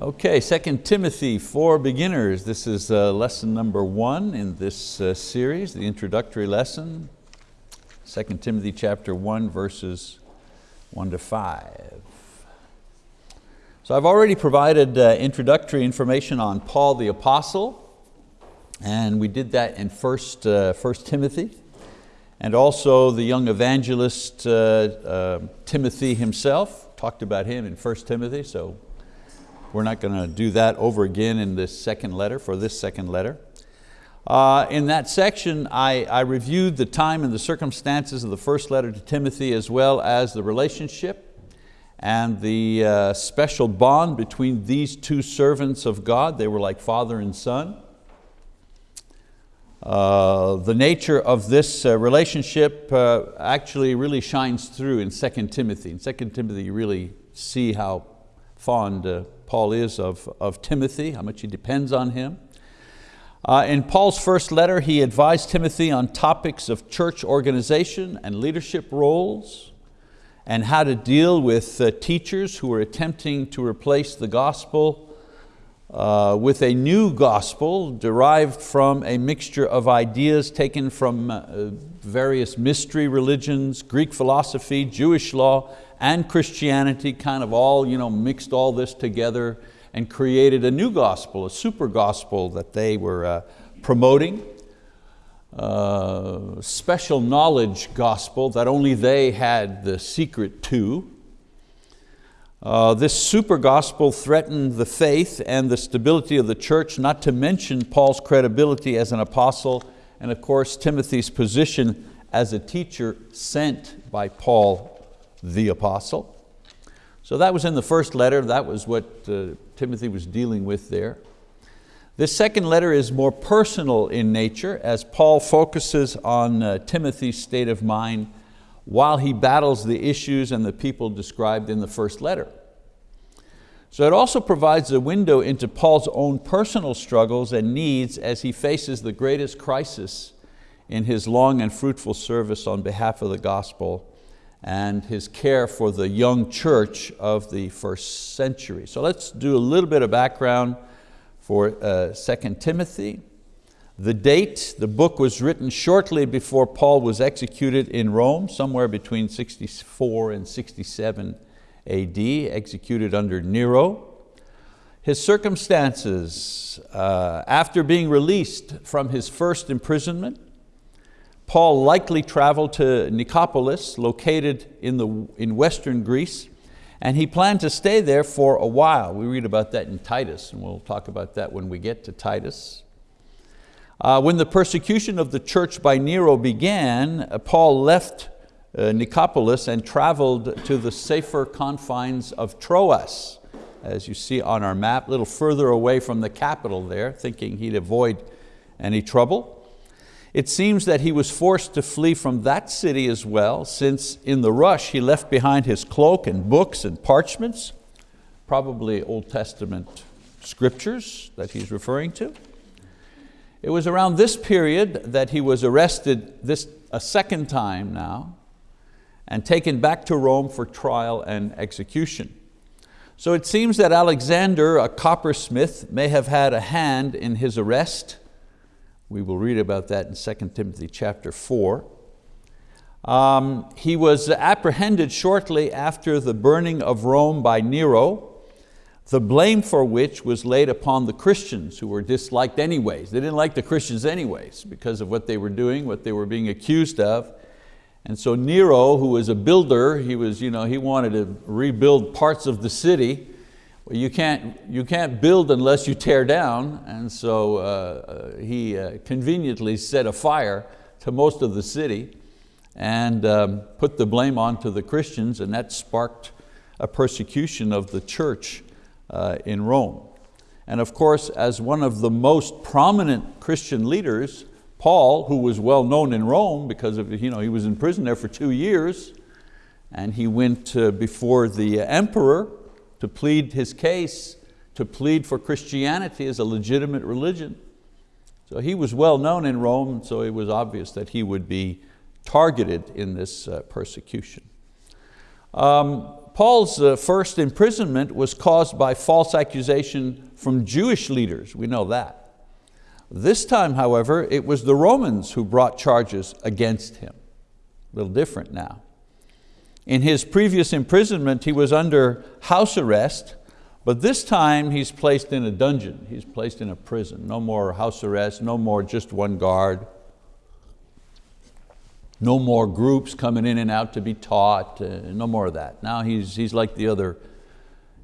Okay, 2 Timothy for beginners. This is uh, lesson number one in this uh, series, the introductory lesson. 2 Timothy chapter one, verses one to five. So I've already provided uh, introductory information on Paul the Apostle, and we did that in 1st, uh, Timothy, and also the young evangelist uh, uh, Timothy himself, talked about him in 1 Timothy, so we're not going to do that over again in this second letter, for this second letter. Uh, in that section, I, I reviewed the time and the circumstances of the first letter to Timothy as well as the relationship and the uh, special bond between these two servants of God. They were like father and son. Uh, the nature of this uh, relationship uh, actually really shines through in 2 Timothy. In 2 Timothy you really see how fond uh, Paul is of, of Timothy, how much he depends on him. Uh, in Paul's first letter, he advised Timothy on topics of church organization and leadership roles and how to deal with uh, teachers who are attempting to replace the gospel uh, with a new gospel derived from a mixture of ideas taken from uh, various mystery religions, Greek philosophy, Jewish law, and Christianity kind of all you know, mixed all this together and created a new gospel, a super gospel that they were uh, promoting. Uh, special knowledge gospel that only they had the secret to. Uh, this super gospel threatened the faith and the stability of the church, not to mention Paul's credibility as an apostle and of course Timothy's position as a teacher sent by Paul the apostle. So that was in the first letter, that was what uh, Timothy was dealing with there. This second letter is more personal in nature as Paul focuses on uh, Timothy's state of mind while he battles the issues and the people described in the first letter. So it also provides a window into Paul's own personal struggles and needs as he faces the greatest crisis in his long and fruitful service on behalf of the gospel and his care for the young church of the first century. So let's do a little bit of background for uh, 2 Timothy. The date, the book was written shortly before Paul was executed in Rome, somewhere between 64 and 67 AD, executed under Nero. His circumstances, uh, after being released from his first imprisonment, Paul likely traveled to Nicopolis, located in, the, in western Greece, and he planned to stay there for a while. We read about that in Titus, and we'll talk about that when we get to Titus. Uh, when the persecution of the church by Nero began, uh, Paul left uh, Nicopolis and traveled to the safer confines of Troas, as you see on our map, a little further away from the capital there, thinking he'd avoid any trouble. It seems that he was forced to flee from that city as well, since in the rush he left behind his cloak and books and parchments, probably Old Testament scriptures that he's referring to. It was around this period that he was arrested this, a second time now and taken back to Rome for trial and execution. So it seems that Alexander, a coppersmith, may have had a hand in his arrest we will read about that in 2 Timothy chapter 4. Um, he was apprehended shortly after the burning of Rome by Nero, the blame for which was laid upon the Christians who were disliked anyways. They didn't like the Christians anyways because of what they were doing, what they were being accused of. And so Nero, who was a builder, he, was, you know, he wanted to rebuild parts of the city, you can't, you can't build unless you tear down, and so uh, uh, he uh, conveniently set a fire to most of the city and um, put the blame onto the Christians, and that sparked a persecution of the church uh, in Rome. And of course, as one of the most prominent Christian leaders, Paul, who was well known in Rome because of, you know, he was in prison there for two years, and he went uh, before the emperor to plead his case, to plead for Christianity as a legitimate religion. So he was well known in Rome, so it was obvious that he would be targeted in this uh, persecution. Um, Paul's uh, first imprisonment was caused by false accusation from Jewish leaders, we know that. This time, however, it was the Romans who brought charges against him. A little different now. In his previous imprisonment, he was under house arrest, but this time he's placed in a dungeon. He's placed in a prison. No more house arrest, no more just one guard. No more groups coming in and out to be taught, uh, no more of that. Now he's, he's, like the other,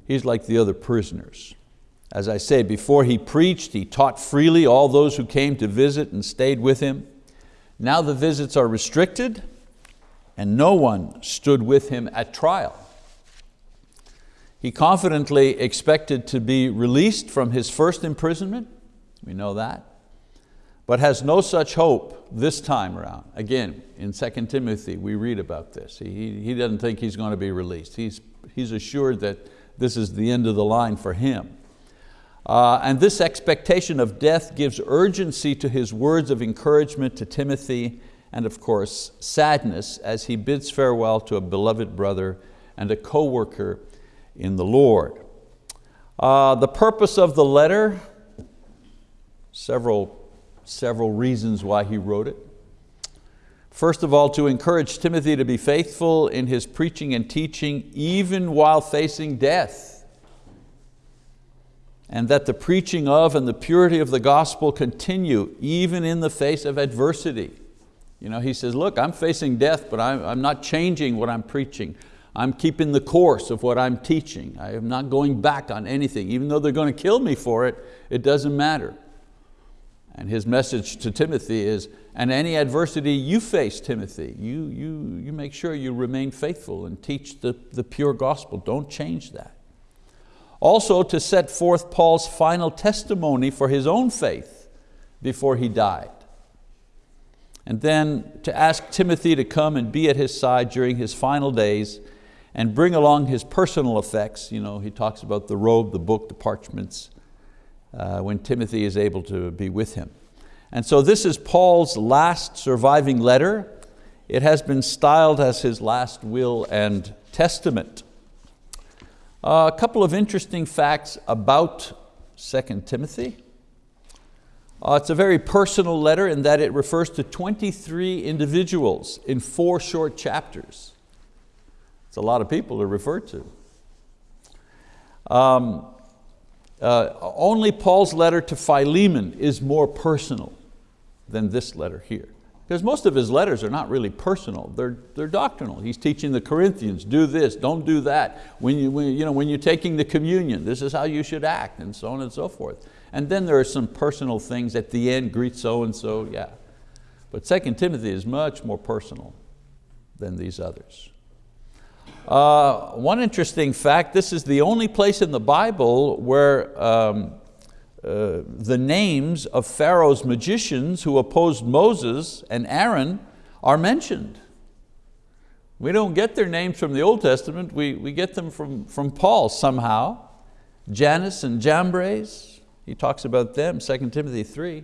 he's like the other prisoners. As I say, before he preached, he taught freely all those who came to visit and stayed with him. Now the visits are restricted and no one stood with him at trial. He confidently expected to be released from his first imprisonment, we know that, but has no such hope this time around. Again, in 2 Timothy we read about this. He, he doesn't think he's going to be released. He's, he's assured that this is the end of the line for him. Uh, and this expectation of death gives urgency to his words of encouragement to Timothy and of course sadness as he bids farewell to a beloved brother and a co-worker in the Lord. Uh, the purpose of the letter, several, several reasons why he wrote it. First of all, to encourage Timothy to be faithful in his preaching and teaching even while facing death and that the preaching of and the purity of the gospel continue even in the face of adversity. You know, he says, look, I'm facing death, but I'm, I'm not changing what I'm preaching. I'm keeping the course of what I'm teaching. I am not going back on anything. Even though they're going to kill me for it, it doesn't matter. And his message to Timothy is, and any adversity you face, Timothy, you, you, you make sure you remain faithful and teach the, the pure gospel. Don't change that. Also to set forth Paul's final testimony for his own faith before he died. And then to ask Timothy to come and be at his side during his final days and bring along his personal effects. You know, he talks about the robe, the book, the parchments, uh, when Timothy is able to be with him. And so this is Paul's last surviving letter. It has been styled as his last will and testament. Uh, a couple of interesting facts about 2 Timothy. Uh, it's a very personal letter in that it refers to 23 individuals in four short chapters. It's a lot of people to refer to. Um, uh, only Paul's letter to Philemon is more personal than this letter here. Because most of his letters are not really personal, they're, they're doctrinal. He's teaching the Corinthians, do this, don't do that. When, you, when, you know, when you're taking the communion, this is how you should act, and so on and so forth. And then there are some personal things at the end, greet so-and-so, yeah. But 2 Timothy is much more personal than these others. Uh, one interesting fact, this is the only place in the Bible where um, uh, the names of Pharaoh's magicians who opposed Moses and Aaron are mentioned. We don't get their names from the Old Testament, we, we get them from, from Paul somehow. Jannes and Jambres, he talks about them, 2 Timothy 3.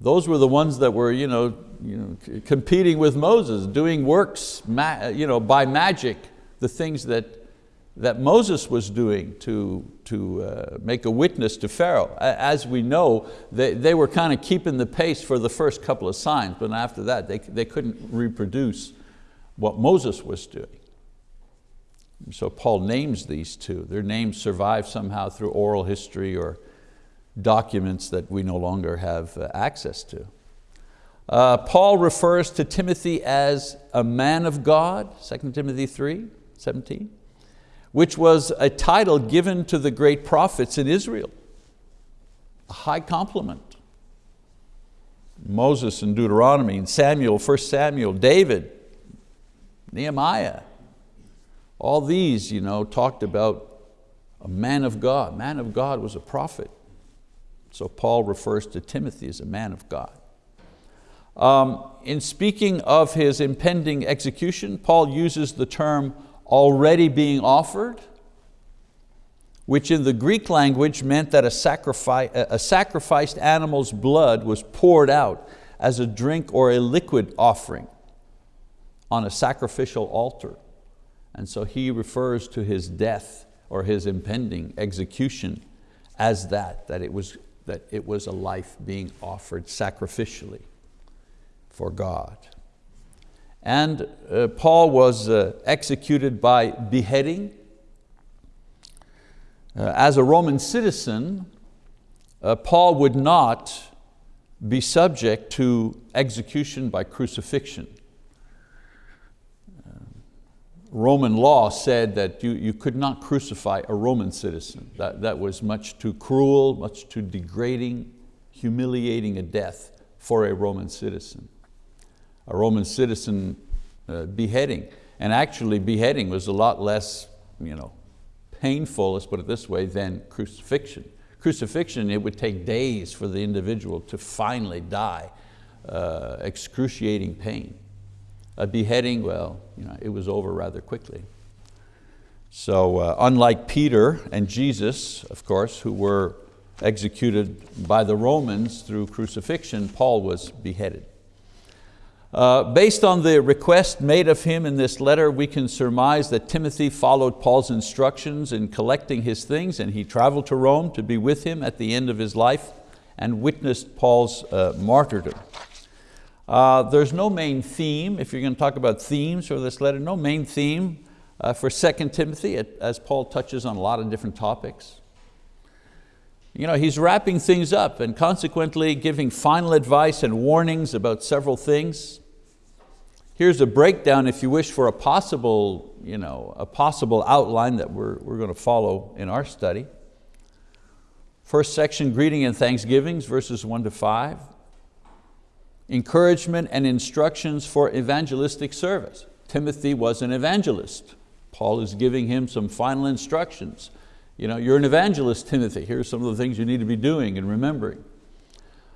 Those were the ones that were you know, you know, competing with Moses, doing works you know, by magic, the things that that Moses was doing to, to uh, make a witness to Pharaoh. As we know, they, they were kind of keeping the pace for the first couple of signs, but after that they, they couldn't reproduce what Moses was doing. So Paul names these two. Their names survive somehow through oral history or documents that we no longer have uh, access to. Uh, Paul refers to Timothy as a man of God, 2 Timothy 3, 17 which was a title given to the great prophets in Israel. A high compliment. Moses in Deuteronomy, and Samuel, 1 Samuel, David, Nehemiah. All these you know, talked about a man of God. Man of God was a prophet. So Paul refers to Timothy as a man of God. Um, in speaking of his impending execution, Paul uses the term already being offered, which in the Greek language meant that a, sacrifice, a sacrificed animal's blood was poured out as a drink or a liquid offering on a sacrificial altar. And so he refers to his death or his impending execution as that, that it was, that it was a life being offered sacrificially for God. And uh, Paul was uh, executed by beheading. Uh, as a Roman citizen, uh, Paul would not be subject to execution by crucifixion. Roman law said that you, you could not crucify a Roman citizen. That, that was much too cruel, much too degrading, humiliating a death for a Roman citizen. A Roman citizen uh, beheading, and actually beheading was a lot less you know, painful, let's put it this way, than crucifixion. Crucifixion, it would take days for the individual to finally die, uh, excruciating pain. A beheading, well, you know, it was over rather quickly. So uh, unlike Peter and Jesus, of course, who were executed by the Romans through crucifixion, Paul was beheaded. Uh, based on the request made of him in this letter, we can surmise that Timothy followed Paul's instructions in collecting his things and he traveled to Rome to be with him at the end of his life and witnessed Paul's uh, martyrdom. Uh, there's no main theme, if you're going to talk about themes for this letter, no main theme uh, for 2 Timothy as Paul touches on a lot of different topics. You know, he's wrapping things up and consequently giving final advice and warnings about several things. Here's a breakdown, if you wish, for a possible, you know, a possible outline that we're, we're going to follow in our study. First section, greeting and thanksgivings, verses one to five. Encouragement and instructions for evangelistic service. Timothy was an evangelist. Paul is giving him some final instructions you know, you're an evangelist, Timothy. Here's some of the things you need to be doing and remembering.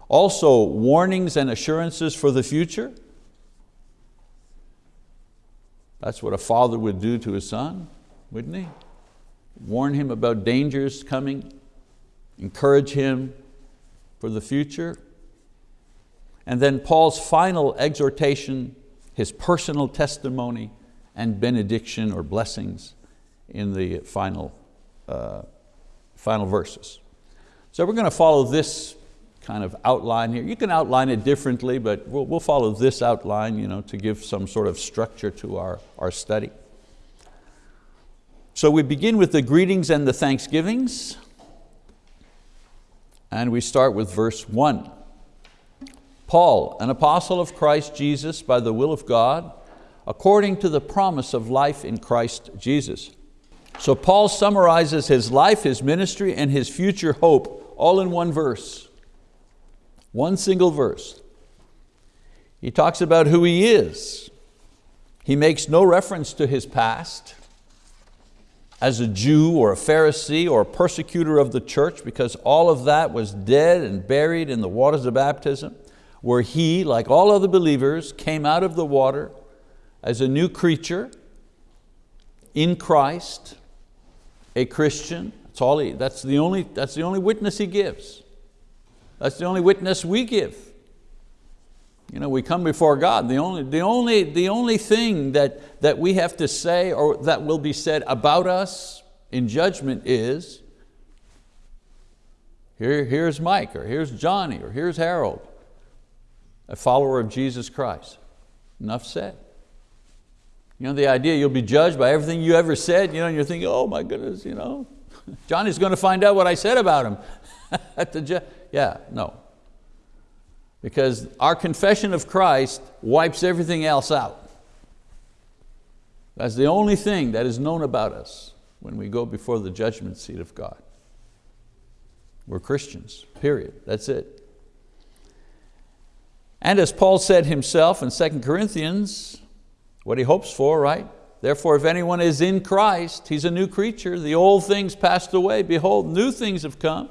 Also, warnings and assurances for the future. That's what a father would do to his son, wouldn't he? Warn him about dangers coming, encourage him for the future. And then Paul's final exhortation, his personal testimony and benediction or blessings in the final uh, final verses. So we're going to follow this kind of outline here. You can outline it differently, but we'll, we'll follow this outline you know, to give some sort of structure to our, our study. So we begin with the greetings and the thanksgivings. And we start with verse one. Paul, an apostle of Christ Jesus by the will of God, according to the promise of life in Christ Jesus so Paul summarizes his life, his ministry, and his future hope all in one verse. One single verse. He talks about who he is. He makes no reference to his past as a Jew or a Pharisee or a persecutor of the church because all of that was dead and buried in the waters of baptism where he, like all other believers, came out of the water as a new creature in Christ a Christian. That's, all he, that's, the only, that's the only witness he gives. That's the only witness we give. You know, we come before God. The only, the only, the only thing that, that we have to say or that will be said about us in judgment is, here, here's Mike, or here's Johnny, or here's Harold, a follower of Jesus Christ. Enough said. You know, the idea you'll be judged by everything you ever said, you know, and you're thinking, oh my goodness, you know, Johnny's going to find out what I said about him. At the yeah, no. Because our confession of Christ wipes everything else out. That's the only thing that is known about us when we go before the judgment seat of God. We're Christians, period, that's it. And as Paul said himself in 2 Corinthians, what he hopes for, right? Therefore, if anyone is in Christ, he's a new creature. The old things passed away. Behold, new things have come.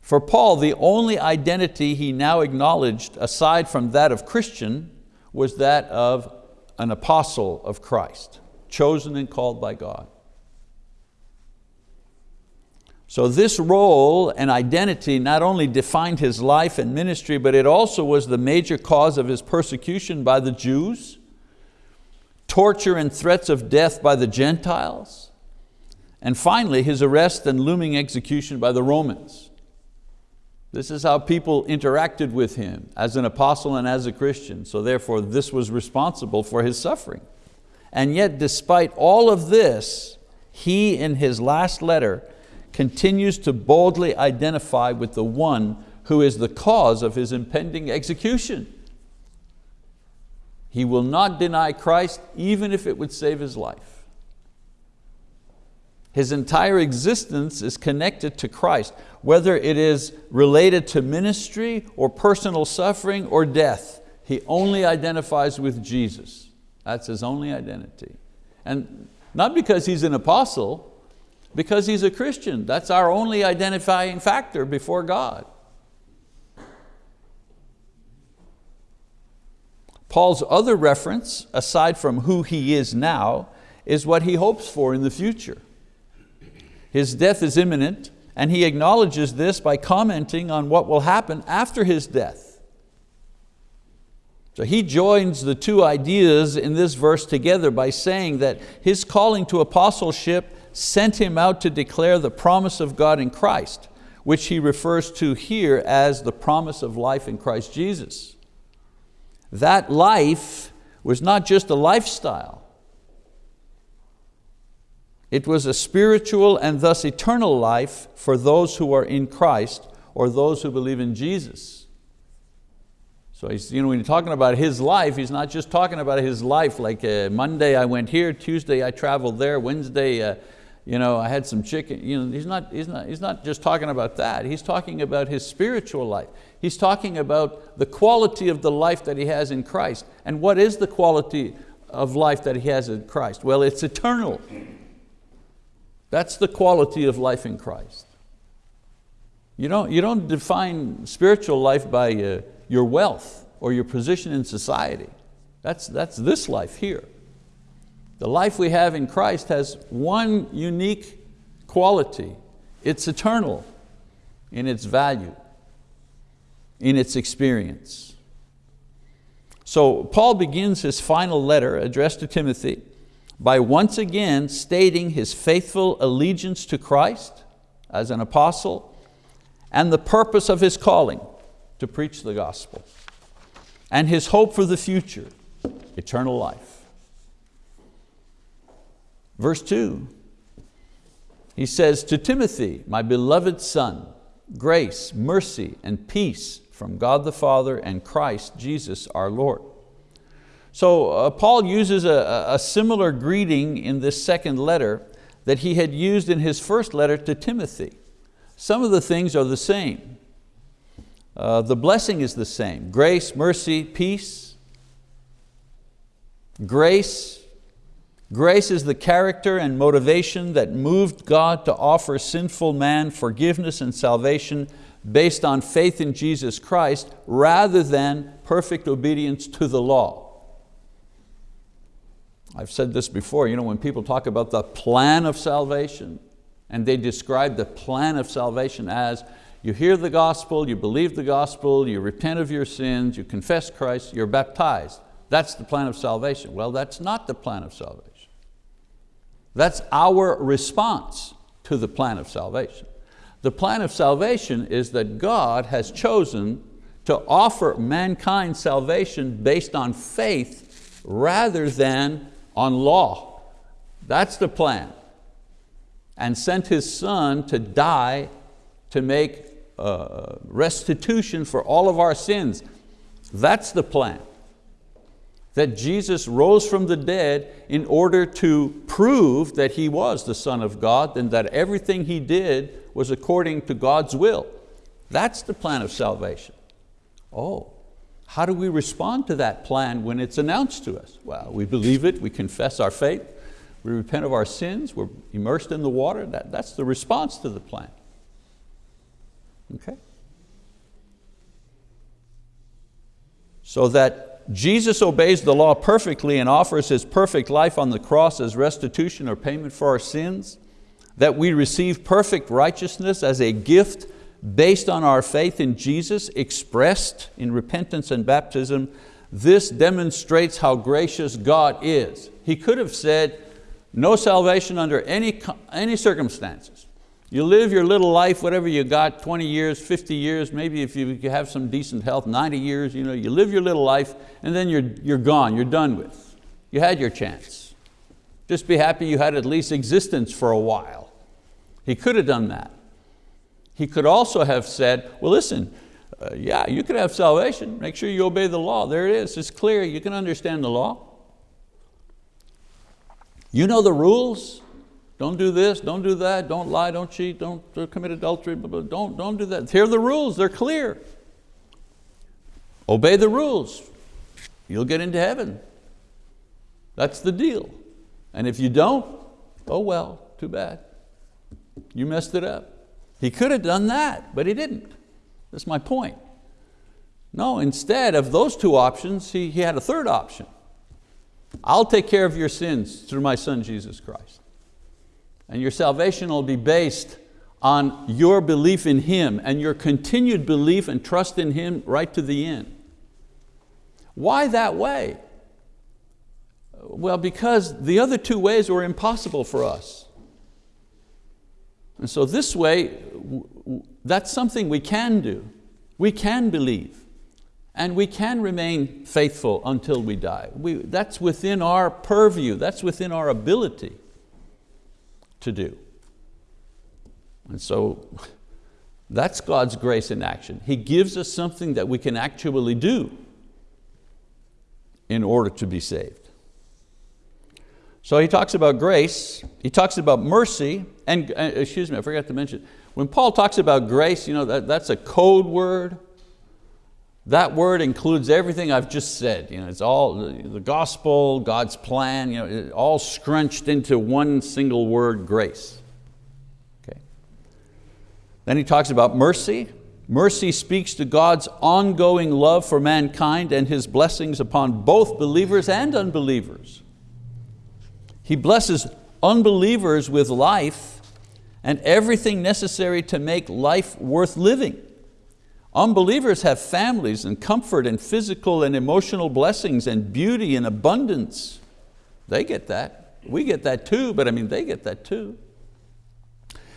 For Paul, the only identity he now acknowledged aside from that of Christian was that of an apostle of Christ, chosen and called by God. So this role and identity not only defined his life and ministry, but it also was the major cause of his persecution by the Jews torture and threats of death by the Gentiles, and finally his arrest and looming execution by the Romans. This is how people interacted with him as an apostle and as a Christian, so therefore this was responsible for his suffering. And yet despite all of this, he in his last letter continues to boldly identify with the one who is the cause of his impending execution. He will not deny Christ even if it would save his life. His entire existence is connected to Christ, whether it is related to ministry or personal suffering or death. He only identifies with Jesus. That's his only identity. And not because he's an apostle, because he's a Christian. That's our only identifying factor before God. Paul's other reference, aside from who he is now, is what he hopes for in the future. His death is imminent, and he acknowledges this by commenting on what will happen after his death. So he joins the two ideas in this verse together by saying that his calling to apostleship sent him out to declare the promise of God in Christ, which he refers to here as the promise of life in Christ Jesus. That life was not just a lifestyle. It was a spiritual and thus eternal life for those who are in Christ or those who believe in Jesus. So he's, you know, when he's talking about his life, he's not just talking about his life like uh, Monday I went here, Tuesday I traveled there, Wednesday uh, you know, I had some chicken. You know, he's, not, he's, not, he's not just talking about that. He's talking about his spiritual life. He's talking about the quality of the life that he has in Christ. And what is the quality of life that he has in Christ? Well, it's eternal. That's the quality of life in Christ. You don't, you don't define spiritual life by uh, your wealth or your position in society. That's, that's this life here. The life we have in Christ has one unique quality. It's eternal in its value, in its experience. So Paul begins his final letter addressed to Timothy by once again stating his faithful allegiance to Christ as an apostle and the purpose of his calling to preach the gospel and his hope for the future, eternal life. Verse two, he says, to Timothy, my beloved son, grace, mercy, and peace from God the Father and Christ Jesus our Lord. So uh, Paul uses a, a similar greeting in this second letter that he had used in his first letter to Timothy. Some of the things are the same. Uh, the blessing is the same, grace, mercy, peace. Grace, Grace is the character and motivation that moved God to offer sinful man forgiveness and salvation based on faith in Jesus Christ rather than perfect obedience to the law. I've said this before, you know, when people talk about the plan of salvation and they describe the plan of salvation as you hear the gospel, you believe the gospel, you repent of your sins, you confess Christ, you're baptized. That's the plan of salvation. Well, that's not the plan of salvation. That's our response to the plan of salvation. The plan of salvation is that God has chosen to offer mankind salvation based on faith rather than on law. That's the plan. And sent His Son to die to make uh, restitution for all of our sins. That's the plan that Jesus rose from the dead in order to prove that He was the Son of God and that everything He did was according to God's will. That's the plan of salvation. Oh, how do we respond to that plan when it's announced to us? Well, we believe it, we confess our faith, we repent of our sins, we're immersed in the water. That, that's the response to the plan. Okay? So that Jesus obeys the law perfectly and offers His perfect life on the cross as restitution or payment for our sins, that we receive perfect righteousness as a gift based on our faith in Jesus expressed in repentance and baptism, this demonstrates how gracious God is. He could have said, no salvation under any, any circumstances. You live your little life, whatever you got, 20 years, 50 years, maybe if you have some decent health, 90 years, you, know, you live your little life and then you're, you're gone, you're done with. You had your chance. Just be happy you had at least existence for a while. He could have done that. He could also have said, well listen, uh, yeah, you could have salvation, make sure you obey the law. There it is, it's clear, you can understand the law. You know the rules, don't do this, don't do that, don't lie, don't cheat, don't uh, commit adultery, don't, don't do that. Here are the rules, they're clear. Obey the rules, you'll get into heaven. That's the deal. And if you don't, oh well, too bad. You messed it up. He could have done that, but he didn't. That's my point. No, instead of those two options, he, he had a third option. I'll take care of your sins through my son, Jesus Christ. And your salvation will be based on your belief in Him and your continued belief and trust in Him right to the end. Why that way? Well, because the other two ways were impossible for us. And so this way, that's something we can do. We can believe and we can remain faithful until we die. We, that's within our purview, that's within our ability to do. And so that's God's grace in action. He gives us something that we can actually do in order to be saved. So he talks about grace, he talks about mercy, and uh, excuse me, I forgot to mention, when Paul talks about grace, you know, that, that's a code word. That word includes everything I've just said. You know, it's all the gospel, God's plan, you know, all scrunched into one single word, grace. Okay. Then he talks about mercy. Mercy speaks to God's ongoing love for mankind and His blessings upon both believers and unbelievers. He blesses unbelievers with life and everything necessary to make life worth living. Unbelievers have families and comfort and physical and emotional blessings and beauty and abundance. They get that. We get that too, but I mean, they get that too.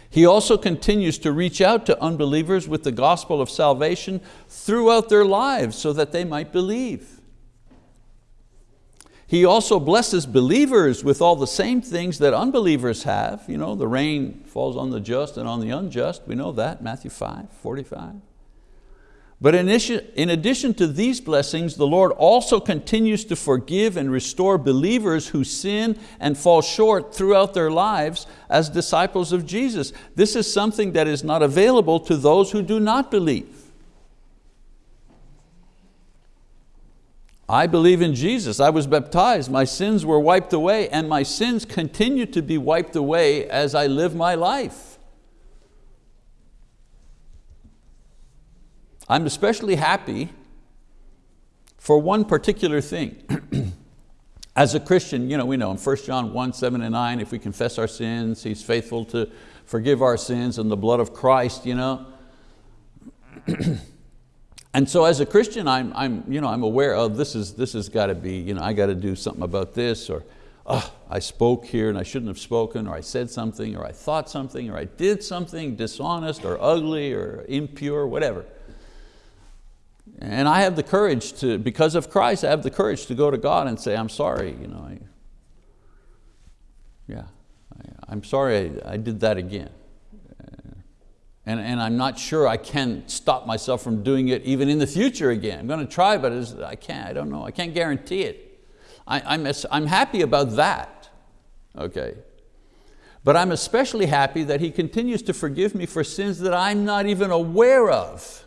He also continues to reach out to unbelievers with the gospel of salvation throughout their lives so that they might believe. He also blesses believers with all the same things that unbelievers have. You know, the rain falls on the just and on the unjust. We know that, Matthew 5, 45. But in addition to these blessings, the Lord also continues to forgive and restore believers who sin and fall short throughout their lives as disciples of Jesus. This is something that is not available to those who do not believe. I believe in Jesus, I was baptized, my sins were wiped away and my sins continue to be wiped away as I live my life. I'm especially happy for one particular thing. As a Christian, you know, we know in 1 John 1, 7 and 9, if we confess our sins, He's faithful to forgive our sins in the blood of Christ. You know? and so as a Christian, I'm, I'm, you know, I'm aware of this, is, this has got to be, you know, I got to do something about this, or oh, I spoke here and I shouldn't have spoken, or I said something, or I thought something, or I did something dishonest, or ugly, or impure, whatever. And I have the courage to, because of Christ, I have the courage to go to God and say, I'm sorry. You know, I, yeah, I, am sorry I, I, did that again. Uh, and, and I'm not sure I can stop myself from doing it even in the future again. I'm going to try, but I can't, I don't know, I can't guarantee it. I, I'm, I'm happy about that, okay? But I'm especially happy that He continues to forgive me for sins that I'm not even aware of.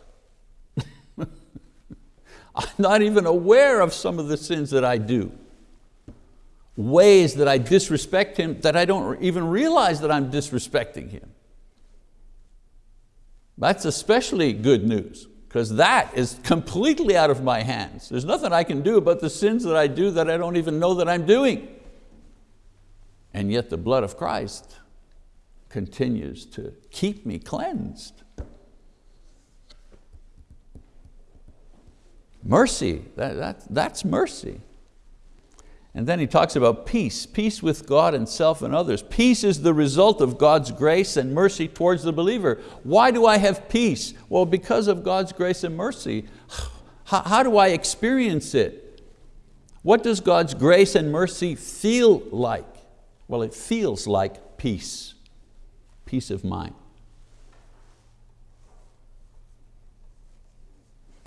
I'm not even aware of some of the sins that I do. Ways that I disrespect Him that I don't even realize that I'm disrespecting Him. That's especially good news because that is completely out of my hands. There's nothing I can do about the sins that I do that I don't even know that I'm doing. And yet the blood of Christ continues to keep me cleansed. Mercy, that, that, that's mercy. And then he talks about peace, peace with God and self and others. Peace is the result of God's grace and mercy towards the believer. Why do I have peace? Well, because of God's grace and mercy. How, how do I experience it? What does God's grace and mercy feel like? Well, it feels like peace, peace of mind.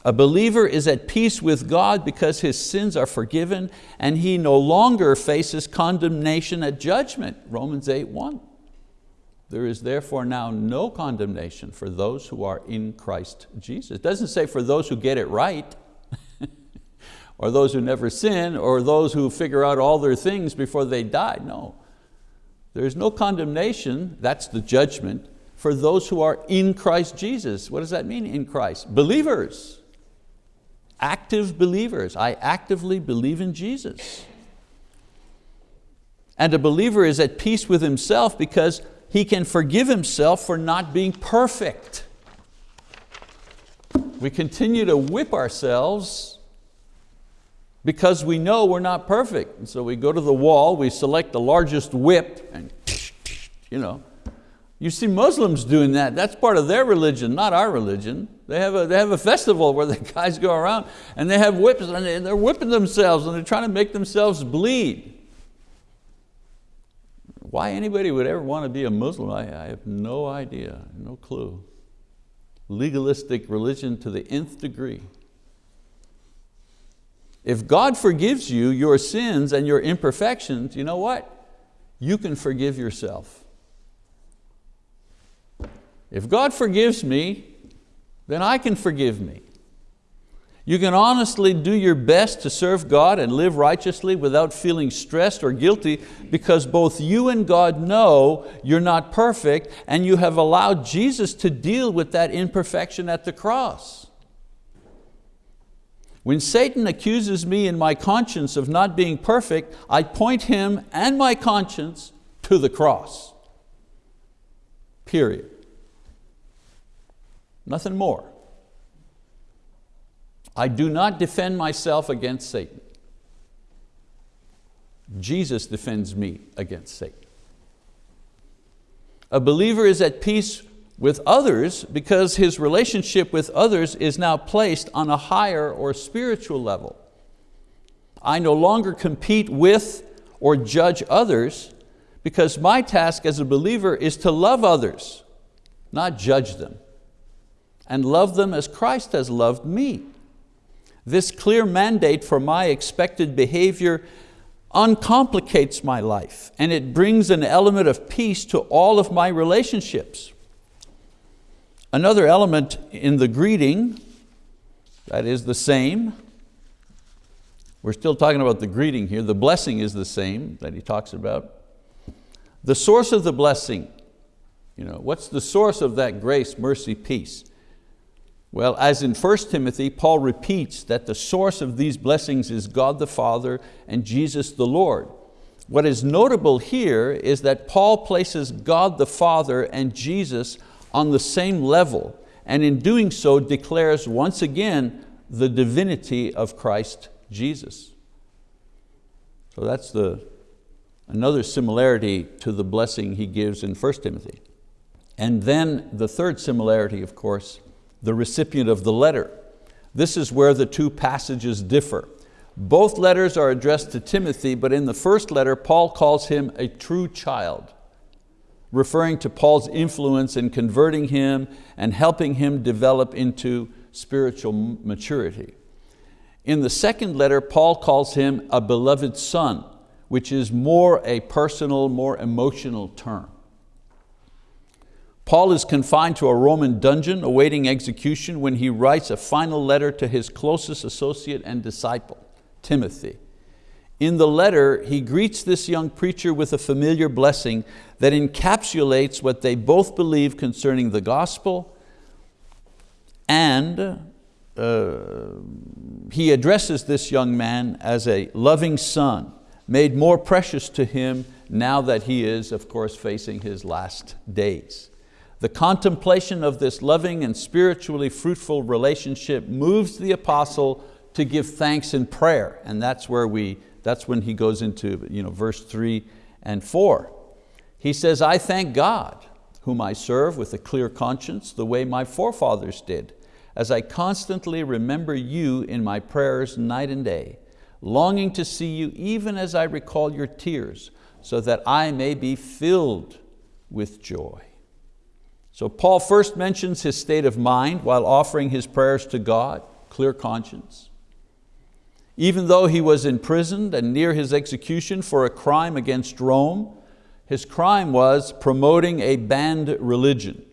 A believer is at peace with God because his sins are forgiven and he no longer faces condemnation at judgment, Romans 8, 1. There is therefore now no condemnation for those who are in Christ Jesus. It doesn't say for those who get it right, or those who never sin, or those who figure out all their things before they die, no. There is no condemnation, that's the judgment, for those who are in Christ Jesus. What does that mean, in Christ? Believers active believers. I actively believe in Jesus. And a believer is at peace with himself because he can forgive himself for not being perfect. We continue to whip ourselves because we know we're not perfect. And so we go to the wall, we select the largest whip, and you know, you see Muslims doing that. That's part of their religion, not our religion. They have a, they have a festival where the guys go around and they have whips and they're whipping themselves and they're trying to make themselves bleed. Why anybody would ever want to be a Muslim, I, I have no idea, no clue. Legalistic religion to the nth degree. If God forgives you your sins and your imperfections, you know what? You can forgive yourself. If God forgives me, then I can forgive me. You can honestly do your best to serve God and live righteously without feeling stressed or guilty because both you and God know you're not perfect and you have allowed Jesus to deal with that imperfection at the cross. When Satan accuses me in my conscience of not being perfect, I point him and my conscience to the cross, period nothing more. I do not defend myself against Satan. Jesus defends me against Satan. A believer is at peace with others because his relationship with others is now placed on a higher or spiritual level. I no longer compete with or judge others because my task as a believer is to love others, not judge them and love them as Christ has loved me. This clear mandate for my expected behavior uncomplicates my life and it brings an element of peace to all of my relationships. Another element in the greeting that is the same, we're still talking about the greeting here, the blessing is the same that he talks about. The source of the blessing, you know, what's the source of that grace, mercy, peace? Well, as in 1 Timothy, Paul repeats that the source of these blessings is God the Father and Jesus the Lord. What is notable here is that Paul places God the Father and Jesus on the same level, and in doing so declares once again the divinity of Christ Jesus. So that's the, another similarity to the blessing he gives in 1 Timothy. And then the third similarity, of course, the recipient of the letter. This is where the two passages differ. Both letters are addressed to Timothy, but in the first letter, Paul calls him a true child, referring to Paul's influence in converting him and helping him develop into spiritual maturity. In the second letter, Paul calls him a beloved son, which is more a personal, more emotional term. Paul is confined to a Roman dungeon awaiting execution when he writes a final letter to his closest associate and disciple, Timothy. In the letter, he greets this young preacher with a familiar blessing that encapsulates what they both believe concerning the gospel and uh, he addresses this young man as a loving son, made more precious to him now that he is, of course, facing his last days. The contemplation of this loving and spiritually fruitful relationship moves the apostle to give thanks in prayer, and that's where we That's when he goes into you know, verse three and four. He says, I thank God, whom I serve with a clear conscience, the way my forefathers did, as I constantly remember you in my prayers night and day, longing to see you even as I recall your tears, so that I may be filled with joy. So Paul first mentions his state of mind while offering his prayers to God, clear conscience. Even though he was imprisoned and near his execution for a crime against Rome, his crime was promoting a banned religion.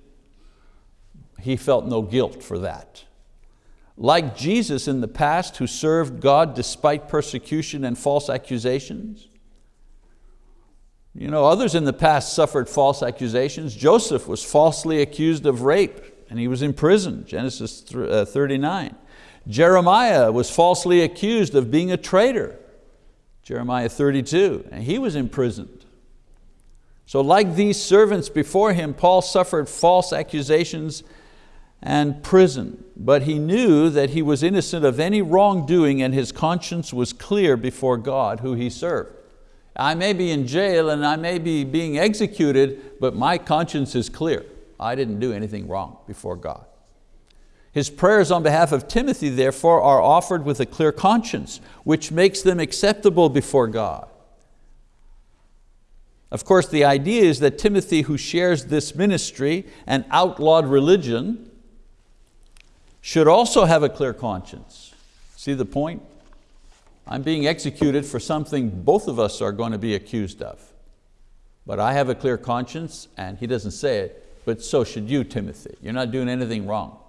He felt no guilt for that. Like Jesus in the past who served God despite persecution and false accusations, you know, others in the past suffered false accusations. Joseph was falsely accused of rape and he was in prison, Genesis uh, 39. Jeremiah was falsely accused of being a traitor, Jeremiah 32, and he was imprisoned. So like these servants before him, Paul suffered false accusations and prison, but he knew that he was innocent of any wrongdoing and his conscience was clear before God who he served. I may be in jail and I may be being executed, but my conscience is clear. I didn't do anything wrong before God. His prayers on behalf of Timothy, therefore, are offered with a clear conscience, which makes them acceptable before God. Of course, the idea is that Timothy, who shares this ministry and outlawed religion, should also have a clear conscience. See the point? I'm being executed for something both of us are going to be accused of. But I have a clear conscience, and he doesn't say it, but so should you, Timothy. You're not doing anything wrong.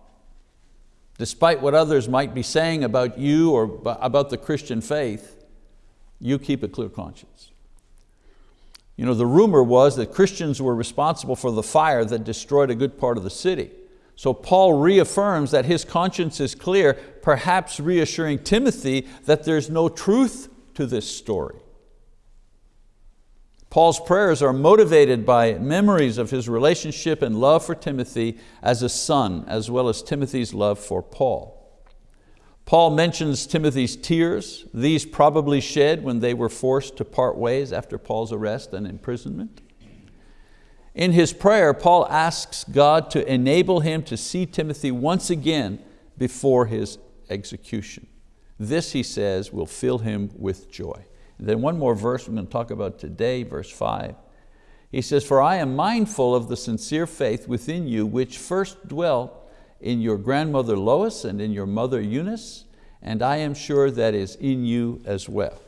Despite what others might be saying about you or about the Christian faith, you keep a clear conscience. You know, the rumor was that Christians were responsible for the fire that destroyed a good part of the city. So Paul reaffirms that his conscience is clear, perhaps reassuring Timothy that there's no truth to this story. Paul's prayers are motivated by memories of his relationship and love for Timothy as a son, as well as Timothy's love for Paul. Paul mentions Timothy's tears, these probably shed when they were forced to part ways after Paul's arrest and imprisonment. In his prayer, Paul asks God to enable him to see Timothy once again before his execution. This, he says, will fill him with joy. Then one more verse we're going to talk about today, verse five. He says, for I am mindful of the sincere faith within you which first dwelt in your grandmother Lois and in your mother Eunice, and I am sure that is in you as well.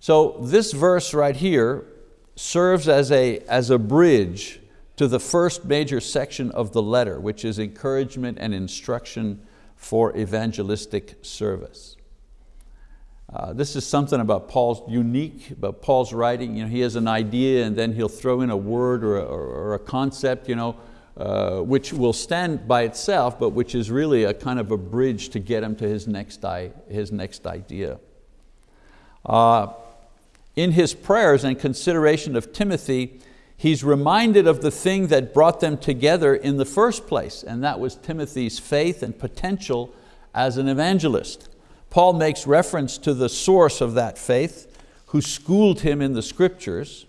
So this verse right here serves as a, as a bridge to the first major section of the letter, which is encouragement and instruction for evangelistic service. Uh, this is something about Paul's unique, about Paul's writing. You know, he has an idea and then he'll throw in a word or a, or a concept, you know, uh, which will stand by itself, but which is really a kind of a bridge to get him to his next, his next idea. Uh, in his prayers and consideration of Timothy, he's reminded of the thing that brought them together in the first place, and that was Timothy's faith and potential as an evangelist. Paul makes reference to the source of that faith, who schooled him in the scriptures.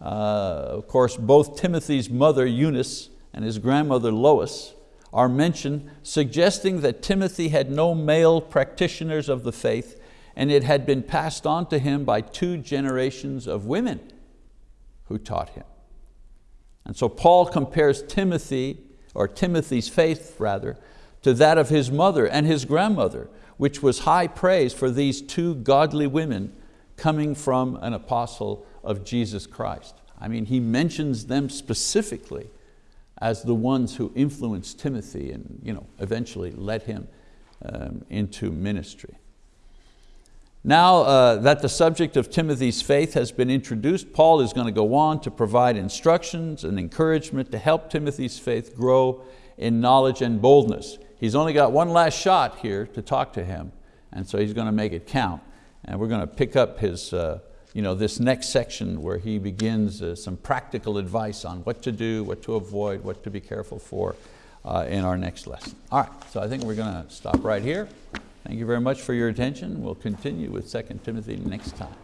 Uh, of course, both Timothy's mother, Eunice, and his grandmother, Lois, are mentioned, suggesting that Timothy had no male practitioners of the faith and it had been passed on to him by two generations of women who taught him. And so Paul compares Timothy, or Timothy's faith rather, to that of his mother and his grandmother, which was high praise for these two godly women coming from an apostle of Jesus Christ. I mean, he mentions them specifically as the ones who influenced Timothy and you know, eventually led him um, into ministry. Now uh, that the subject of Timothy's faith has been introduced, Paul is going to go on to provide instructions and encouragement to help Timothy's faith grow in knowledge and boldness. He's only got one last shot here to talk to him, and so he's going to make it count. And we're going to pick up his, uh, you know, this next section where he begins uh, some practical advice on what to do, what to avoid, what to be careful for uh, in our next lesson. All right, so I think we're going to stop right here Thank you very much for your attention. We'll continue with 2 Timothy next time.